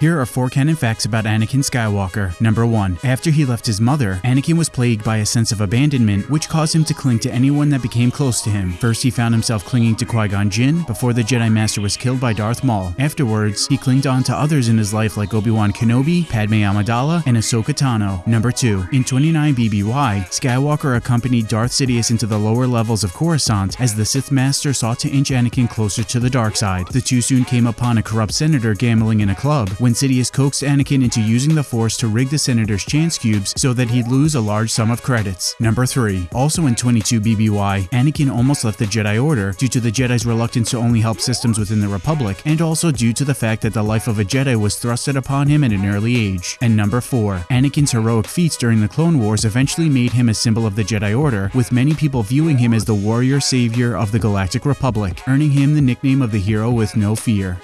Here are four canon facts about Anakin Skywalker. Number 1. After he left his mother, Anakin was plagued by a sense of abandonment, which caused him to cling to anyone that became close to him. First, he found himself clinging to Qui-Gon Jinn before the Jedi Master was killed by Darth Maul. Afterwards, he clinged on to others in his life like Obi-Wan Kenobi, Padme Amidala, and Ahsoka Tano. Number 2. In 29 BBY, Skywalker accompanied Darth Sidious into the lower levels of Coruscant as the Sith Master sought to inch Anakin closer to the dark side. The two soon came upon a corrupt senator gambling in a club when Sidious coaxed Anakin into using the Force to rig the senator's chance cubes so that he'd lose a large sum of credits. Number 3. Also in 22 BBY, Anakin almost left the Jedi Order due to the Jedi's reluctance to only help systems within the Republic, and also due to the fact that the life of a Jedi was thrusted upon him at an early age. And number 4. Anakin's heroic feats during the Clone Wars eventually made him a symbol of the Jedi Order, with many people viewing him as the warrior savior of the Galactic Republic, earning him the nickname of the hero with no fear.